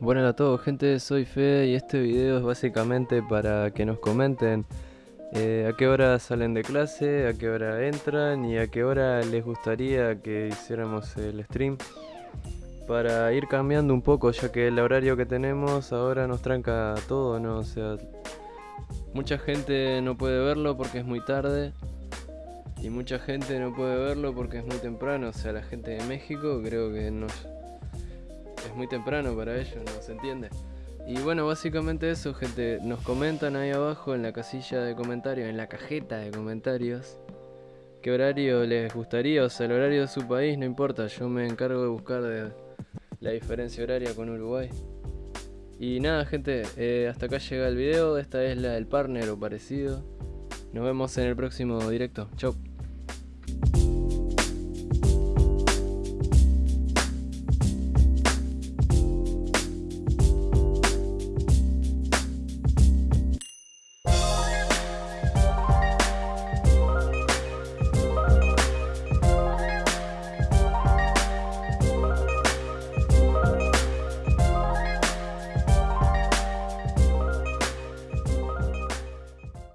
Bueno a todos gente, soy Fede y este video es básicamente para que nos comenten eh, a qué hora salen de clase, a qué hora entran y a qué hora les gustaría que hiciéramos el stream para ir cambiando un poco ya que el horario que tenemos ahora nos tranca todo, ¿no? O sea, mucha gente no puede verlo porque es muy tarde y mucha gente no puede verlo porque es muy temprano, o sea, la gente de México creo que no es muy temprano para ellos, ¿no se entiende? Y bueno, básicamente eso, gente. Nos comentan ahí abajo en la casilla de comentarios, en la cajeta de comentarios, qué horario les gustaría, o sea, el horario de su país, no importa. Yo me encargo de buscar la diferencia horaria con Uruguay. Y nada, gente, eh, hasta acá llega el video. Esta es la del partner o parecido. Nos vemos en el próximo directo. Chau.